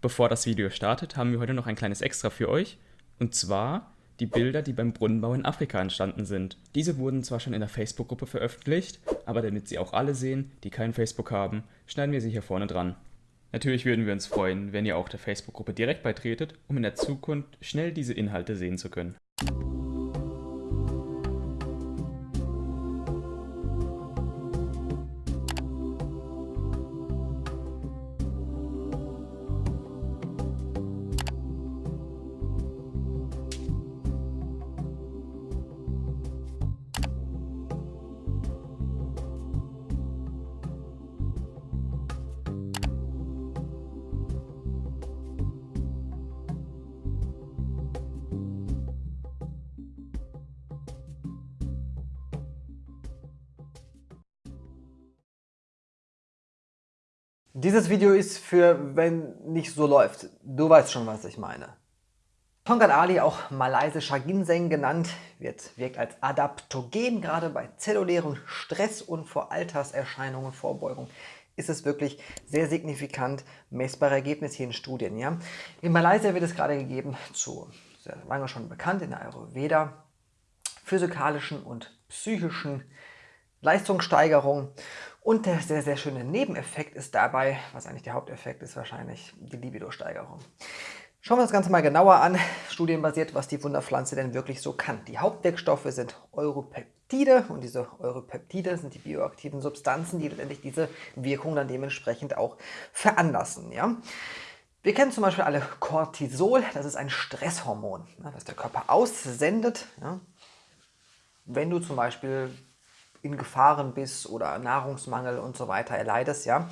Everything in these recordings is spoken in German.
Bevor das Video startet, haben wir heute noch ein kleines Extra für euch. Und zwar die Bilder, die beim Brunnenbau in Afrika entstanden sind. Diese wurden zwar schon in der Facebook-Gruppe veröffentlicht, aber damit sie auch alle sehen, die kein Facebook haben, schneiden wir sie hier vorne dran. Natürlich würden wir uns freuen, wenn ihr auch der Facebook-Gruppe direkt beitretet, um in der Zukunft schnell diese Inhalte sehen zu können. Dieses Video ist für, wenn nicht so läuft. Du weißt schon, was ich meine. Tonkat Ali, auch malaysischer Ginseng genannt, wird, wirkt als Adaptogen, gerade bei zellulären Stress und vor Alterserscheinungen Vorbeugung ist es wirklich sehr signifikant messbare Ergebnis hier in Studien. Ja? In Malaysia wird es gerade gegeben zu, sehr lange schon bekannt, in der Ayurveda, physikalischen und psychischen Leistungssteigerung und der sehr, sehr schöne Nebeneffekt ist dabei, was eigentlich der Haupteffekt ist, wahrscheinlich die Libido-Steigerung. Schauen wir uns das Ganze mal genauer an, studienbasiert, was die Wunderpflanze denn wirklich so kann. Die Hauptdeckstoffe sind Europeptide und diese Europeptide sind die bioaktiven Substanzen, die letztendlich diese Wirkung dann dementsprechend auch veranlassen. Ja? Wir kennen zum Beispiel alle Cortisol, das ist ein Stresshormon, das der Körper aussendet. Ja? Wenn du zum Beispiel in Gefahren bist oder Nahrungsmangel und so weiter erleidest. Ja?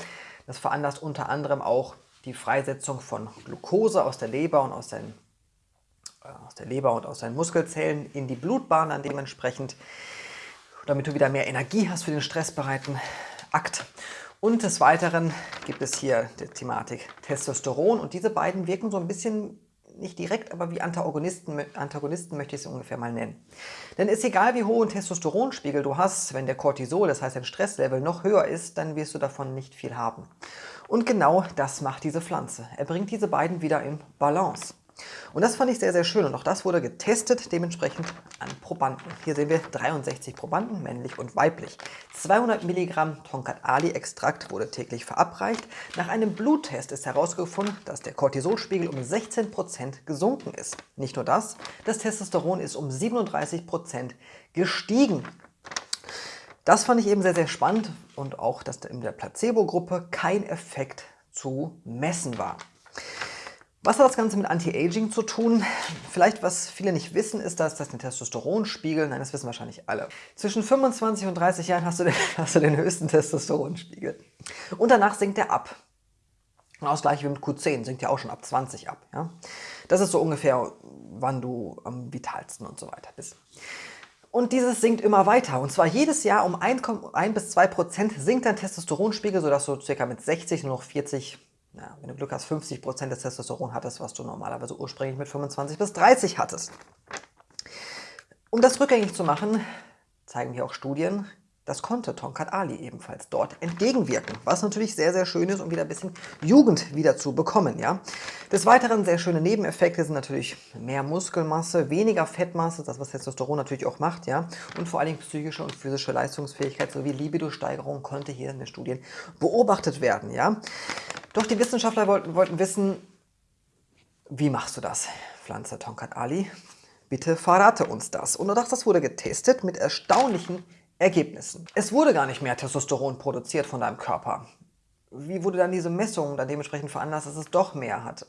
Das veranlasst unter anderem auch die Freisetzung von Glucose aus der Leber und aus, den, äh, aus der Leber und aus deinen Muskelzellen in die Blutbahn dann dementsprechend, damit du wieder mehr Energie hast für den stressbereiten Akt. Und des Weiteren gibt es hier die Thematik Testosteron und diese beiden wirken so ein bisschen nicht direkt, aber wie Antagonisten, Antagonisten möchte ich sie ungefähr mal nennen. Denn ist egal, wie hohen Testosteronspiegel du hast, wenn der Cortisol, das heißt dein Stresslevel, noch höher ist, dann wirst du davon nicht viel haben. Und genau das macht diese Pflanze. Er bringt diese beiden wieder in Balance. Und das fand ich sehr, sehr schön und auch das wurde getestet, dementsprechend an Probanden. Hier sehen wir 63 Probanden, männlich und weiblich. 200 Milligramm Tonkat Ali Extrakt wurde täglich verabreicht. Nach einem Bluttest ist herausgefunden, dass der Cortisolspiegel um 16 Prozent gesunken ist. Nicht nur das, das Testosteron ist um 37 Prozent gestiegen. Das fand ich eben sehr, sehr spannend und auch, dass in der Placebo-Gruppe kein Effekt zu messen war. Was hat das Ganze mit Anti-Aging zu tun? Vielleicht, was viele nicht wissen, ist, dass das den Testosteronspiegel, nein, das wissen wahrscheinlich alle. Zwischen 25 und 30 Jahren hast du den, hast du den höchsten Testosteronspiegel. Und danach sinkt er ab. Genau das wie mit Q10, sinkt ja auch schon ab 20 ab. Ja? Das ist so ungefähr, wann du am vitalsten und so weiter bist. Und dieses sinkt immer weiter. Und zwar jedes Jahr um 1, 1 bis 2 Prozent sinkt dein Testosteronspiegel, sodass du ca. mit 60 nur noch 40 ja, wenn du Glück hast, 50% des Testosteron hattest, was du normalerweise ursprünglich mit 25 bis 30 hattest. Um das rückgängig zu machen, zeigen hier auch Studien, das konnte Tonkat Ali ebenfalls dort entgegenwirken, was natürlich sehr, sehr schön ist, um wieder ein bisschen Jugend wieder zu bekommen. Ja? Des Weiteren sehr schöne Nebeneffekte sind natürlich mehr Muskelmasse, weniger Fettmasse, das was Testosteron natürlich auch macht, ja, und vor allen Dingen psychische und physische Leistungsfähigkeit sowie Libido-Steigerung konnte hier in den Studien beobachtet werden. Ja? Doch die Wissenschaftler wollten, wollten wissen, wie machst du das, Pflanze Tonkat Ali? Bitte verrate uns das. Und das wurde getestet mit erstaunlichen Ergebnissen. Es wurde gar nicht mehr Testosteron produziert von deinem Körper. Wie wurde dann diese Messung dann dementsprechend veranlasst, dass es doch mehr hat?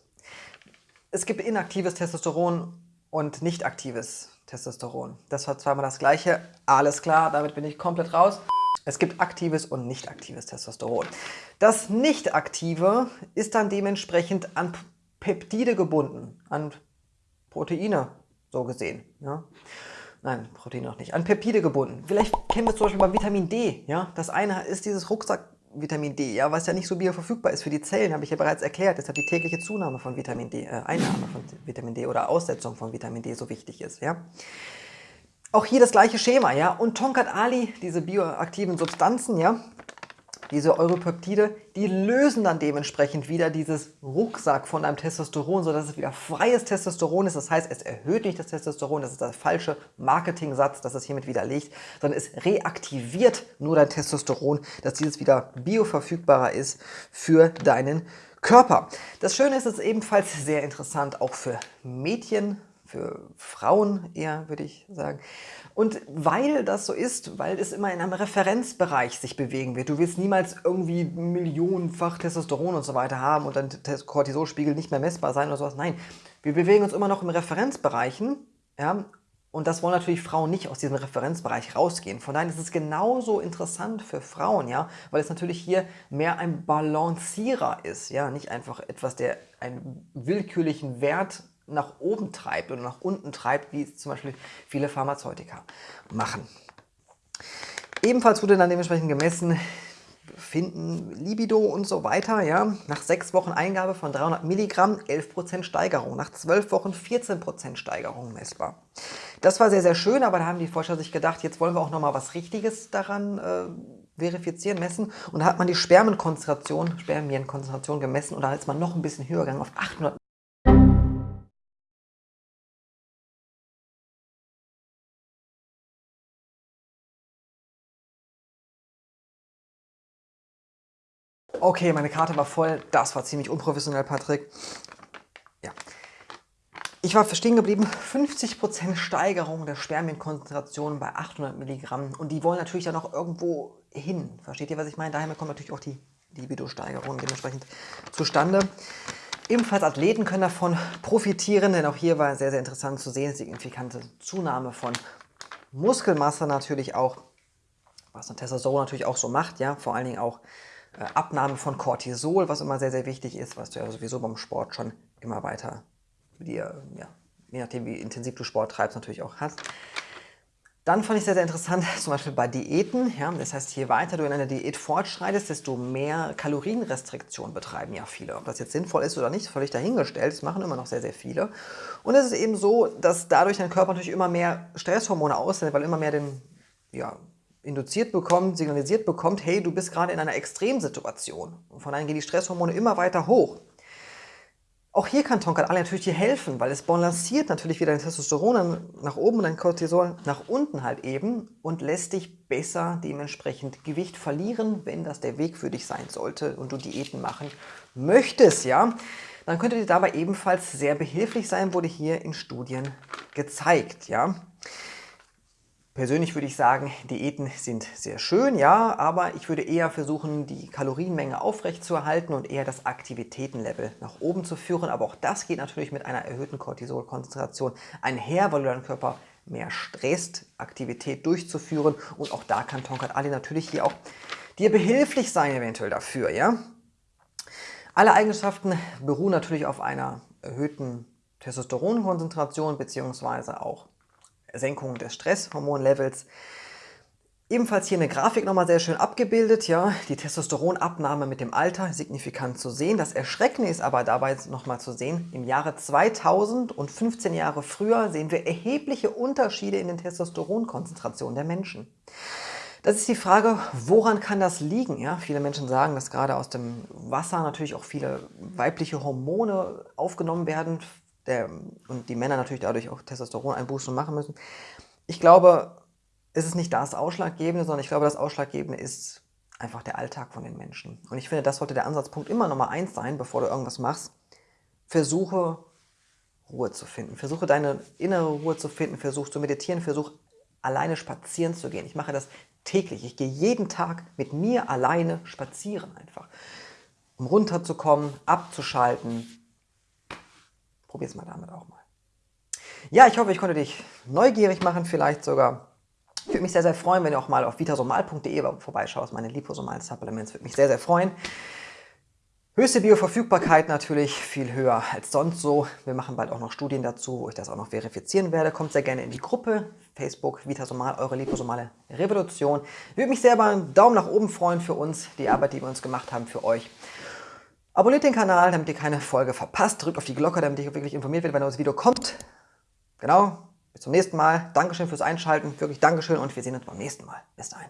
Es gibt inaktives Testosteron und nicht aktives Testosteron. Das war zweimal das gleiche. Alles klar, damit bin ich komplett raus. Es gibt aktives und nicht aktives Testosteron. Das nicht aktive ist dann dementsprechend an Peptide gebunden, an Proteine so gesehen. Ja? Nein, Protein noch nicht. An Peptide gebunden. Vielleicht kennen wir zum Beispiel mal Vitamin D. Ja? Das eine ist dieses Rucksack-Vitamin D, ja, was ja nicht so bioverfügbar ist für die Zellen, habe ich ja bereits erklärt. Deshalb die tägliche Zunahme von Vitamin D, äh, Einnahme von Vitamin D oder Aussetzung von Vitamin D so wichtig ist. Ja? Auch hier das gleiche Schema, ja. Und Tonkat Ali, diese bioaktiven Substanzen, ja, Diese Europeptide, die lösen dann dementsprechend wieder dieses Rucksack von deinem Testosteron, sodass es wieder freies Testosteron ist. Das heißt, es erhöht nicht das Testosteron, das ist der falsche Marketing-Satz, das es hiermit widerlegt, sondern es reaktiviert nur dein Testosteron, dass dieses wieder bioverfügbarer ist für deinen Körper. Das Schöne ist, es ist ebenfalls sehr interessant auch für Mädchen, für Frauen eher, würde ich sagen. Und weil das so ist, weil es immer in einem Referenzbereich sich bewegen wird, du willst niemals irgendwie millionenfach Testosteron und so weiter haben und dein Cortisolspiegel nicht mehr messbar sein oder sowas. Nein, wir bewegen uns immer noch in Referenzbereichen ja, und das wollen natürlich Frauen nicht aus diesem Referenzbereich rausgehen. Von daher ist es genauso interessant für Frauen, ja, weil es natürlich hier mehr ein Balancierer ist, ja, nicht einfach etwas, der einen willkürlichen Wert nach oben treibt oder nach unten treibt, wie es zum Beispiel viele Pharmazeutika machen. Ebenfalls wurde dann dementsprechend gemessen, finden Libido und so weiter. Ja. Nach sechs Wochen Eingabe von 300 Milligramm 11% Steigerung, nach zwölf Wochen 14% Steigerung messbar. Das war sehr, sehr schön, aber da haben die Forscher sich gedacht, jetzt wollen wir auch nochmal was Richtiges daran äh, verifizieren, messen. Und da hat man die Spermienkonzentration, Spermienkonzentration gemessen und da ist man noch ein bisschen höher gegangen auf 800 Okay, meine Karte war voll. Das war ziemlich unprofessionell, Patrick. Ja. Ich war stehen geblieben, 50% Steigerung der Spermienkonzentration bei 800 Milligramm. Und die wollen natürlich dann auch irgendwo hin. Versteht ihr, was ich meine? Daher kommt natürlich auch die Libido-Steigerung dementsprechend zustande. Ebenfalls Athleten können davon profitieren, denn auch hier war sehr, sehr interessant zu sehen, signifikante Zunahme von Muskelmasse natürlich auch, was ein Testosteron natürlich auch so macht, ja, vor allen Dingen auch Abnahme von Cortisol, was immer sehr, sehr wichtig ist, was du ja sowieso beim Sport schon immer weiter dir, ja, je nachdem wie intensiv du Sport treibst, natürlich auch hast. Dann fand ich sehr, sehr interessant, zum Beispiel bei Diäten. Ja, das heißt, je weiter du in einer Diät fortschreitest, desto mehr Kalorienrestriktion betreiben ja viele. Ob das jetzt sinnvoll ist oder nicht, völlig dahingestellt. Das machen immer noch sehr, sehr viele. Und es ist eben so, dass dadurch dein Körper natürlich immer mehr Stresshormone aussendet, weil immer mehr den ja, induziert bekommt, signalisiert bekommt, hey, du bist gerade in einer Extremsituation. Und von daher gehen die Stresshormone immer weiter hoch. Auch hier kann Tonkat Ali natürlich dir helfen, weil es balanciert natürlich wieder dein Testosteron nach oben und dein Cortisol nach unten halt eben und lässt dich besser dementsprechend Gewicht verlieren, wenn das der Weg für dich sein sollte und du Diäten machen möchtest, ja. Dann könnte dir dabei ebenfalls sehr behilflich sein, wurde hier in Studien gezeigt, ja. Persönlich würde ich sagen, Diäten sind sehr schön, ja, aber ich würde eher versuchen, die Kalorienmenge aufrechtzuerhalten und eher das Aktivitätenlevel nach oben zu führen. Aber auch das geht natürlich mit einer erhöhten Cortisolkonzentration einher, weil du deinen Körper mehr stresst, Aktivität durchzuführen. Und auch da kann Tonkat Ali natürlich hier auch dir behilflich sein eventuell dafür, ja. Alle Eigenschaften beruhen natürlich auf einer erhöhten Testosteronkonzentration bzw. auch Senkung des Stresshormonlevels. Ebenfalls hier eine Grafik nochmal sehr schön abgebildet, ja, die Testosteronabnahme mit dem Alter signifikant zu sehen. Das Erschreckende ist aber dabei nochmal zu sehen, im Jahre 2000 und 15 Jahre früher sehen wir erhebliche Unterschiede in den Testosteronkonzentrationen der Menschen. Das ist die Frage, woran kann das liegen? Ja, viele Menschen sagen, dass gerade aus dem Wasser natürlich auch viele weibliche Hormone aufgenommen werden, der, und die Männer natürlich dadurch auch Testosteroneinbußen machen müssen. Ich glaube, es ist nicht das Ausschlaggebende, sondern ich glaube, das Ausschlaggebende ist einfach der Alltag von den Menschen. Und ich finde, das sollte der Ansatzpunkt immer Nummer eins sein, bevor du irgendwas machst. Versuche Ruhe zu finden. Versuche deine innere Ruhe zu finden. Versuche zu meditieren. Versuche alleine spazieren zu gehen. Ich mache das täglich. Ich gehe jeden Tag mit mir alleine spazieren einfach. Um runterzukommen, abzuschalten, Probier es mal damit auch mal. Ja, ich hoffe, ich konnte dich neugierig machen, vielleicht sogar. Ich würde mich sehr, sehr freuen, wenn du auch mal auf vitasomal.de vorbeischaust, meine liposomalen Supplements. Würde mich sehr, sehr freuen. Höchste Bioverfügbarkeit natürlich viel höher als sonst so. Wir machen bald auch noch Studien dazu, wo ich das auch noch verifizieren werde. Kommt sehr gerne in die Gruppe Facebook Vitasomal, eure liposomale Revolution. Ich würde mich sehr über einen Daumen nach oben freuen für uns, die Arbeit, die wir uns gemacht haben für euch. Abonniert den Kanal, damit ihr keine Folge verpasst. Drückt auf die Glocke, damit ihr wirklich informiert werdet, wenn das Video kommt. Genau, bis zum nächsten Mal. Dankeschön fürs Einschalten, wirklich Dankeschön und wir sehen uns beim nächsten Mal. Bis dahin.